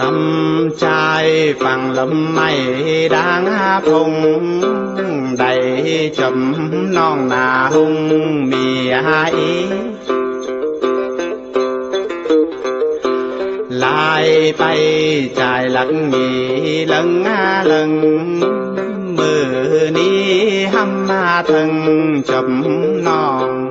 xăm trai phẳng lâm mây đang phùng đầy chấm non nà hung mì ai. Lại bay chạy lặng nhị lần lần mưa ni hâm thân chấm non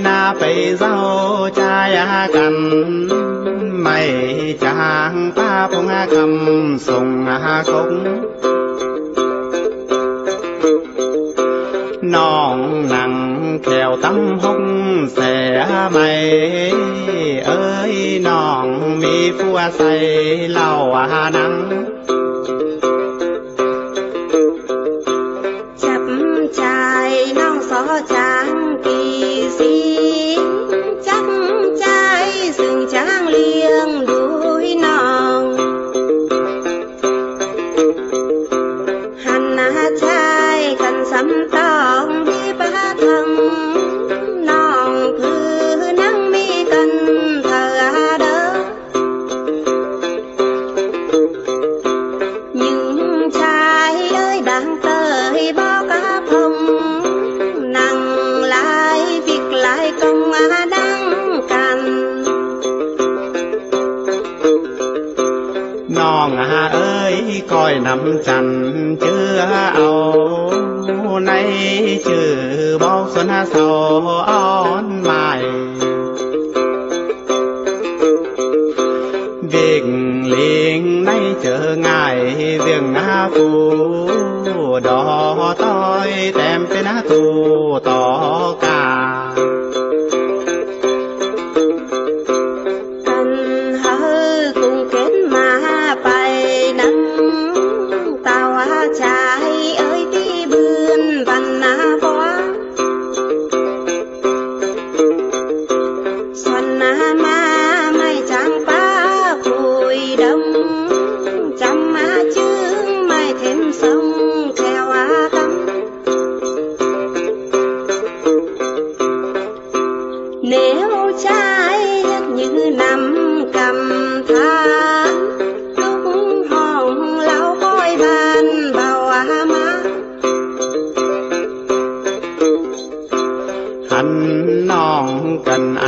na phải dâu cha à cành mày chàng ta phong à cầm sùng à khúc. Non nặng kèo tâm hung xẻ mày. Ơi non mi phu say lau à nắng. Trai coi nằm chành chưa âu nay trừ bao xuân sầu on mài việc liền nay chờ ngài việc na phù. Đó tôi tem tên tu tỏ cả.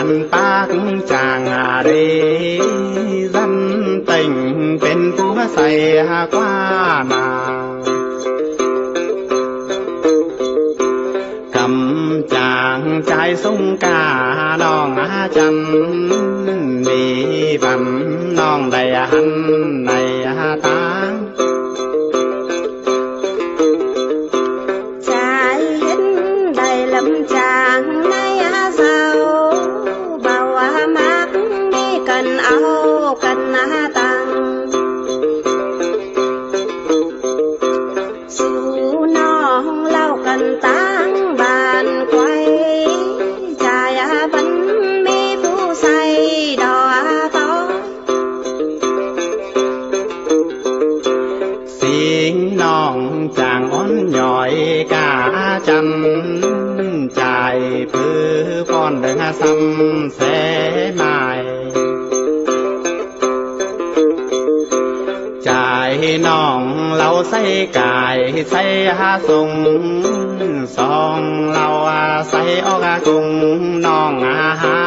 Cần ta cũng chàng à đi dân tình tên phú xảy qua nào cầm chàng trai sung cả non á chân đi vằn non đầy hắn này tán cần áo, cần á tăng su non lao cần táng bàn quay trai á bánh mi phu say đò á to. Xin non chàng ón nhỏi cả chân, chài phư con đừng xăm xe mài น้องเราใส่กายใส่หาสุงสองเราใส่ออกกุงน้องอาหา